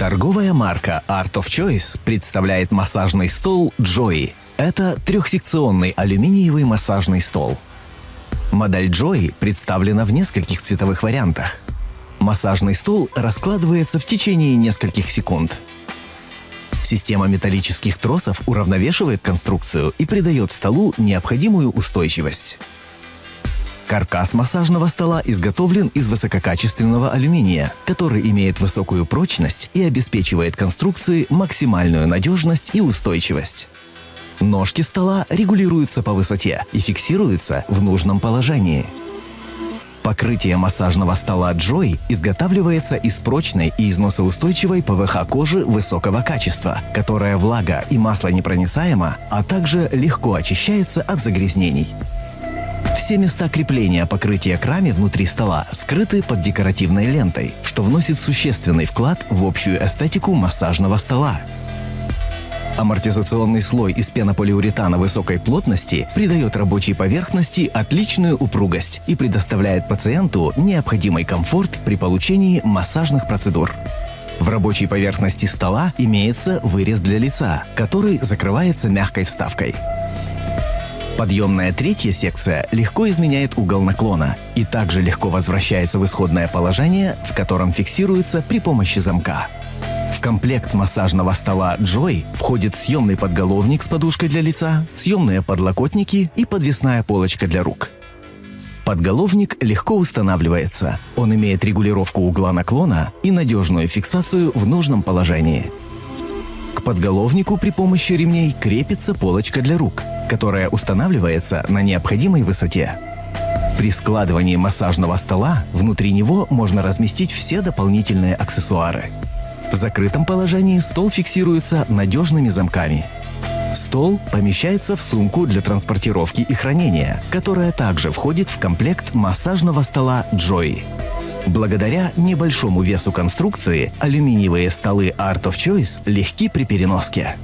Торговая марка Art of Choice представляет массажный стол Joy. Это трехсекционный алюминиевый массажный стол. Модель Joy представлена в нескольких цветовых вариантах. Массажный стол раскладывается в течение нескольких секунд. Система металлических тросов уравновешивает конструкцию и придает столу необходимую устойчивость. Каркас массажного стола изготовлен из высококачественного алюминия, который имеет высокую прочность и обеспечивает конструкции максимальную надежность и устойчивость. Ножки стола регулируются по высоте и фиксируются в нужном положении. Покрытие массажного стола Joy изготавливается из прочной и износоустойчивой ПВХ кожи высокого качества, которая влага и маслонепроницаема, а также легко очищается от загрязнений. Все места крепления покрытия к раме внутри стола скрыты под декоративной лентой, что вносит существенный вклад в общую эстетику массажного стола. Амортизационный слой из пенополиуретана высокой плотности придает рабочей поверхности отличную упругость и предоставляет пациенту необходимый комфорт при получении массажных процедур. В рабочей поверхности стола имеется вырез для лица, который закрывается мягкой вставкой. Подъемная третья секция легко изменяет угол наклона и также легко возвращается в исходное положение, в котором фиксируется при помощи замка. В комплект массажного стола Joy входит съемный подголовник с подушкой для лица, съемные подлокотники и подвесная полочка для рук. Подголовник легко устанавливается. Он имеет регулировку угла наклона и надежную фиксацию в нужном положении. Подголовнику при помощи ремней крепится полочка для рук, которая устанавливается на необходимой высоте. При складывании массажного стола внутри него можно разместить все дополнительные аксессуары. В закрытом положении стол фиксируется надежными замками. Стол помещается в сумку для транспортировки и хранения, которая также входит в комплект массажного стола Joy. Благодаря небольшому весу конструкции алюминиевые столы Art of Choice легки при переноске.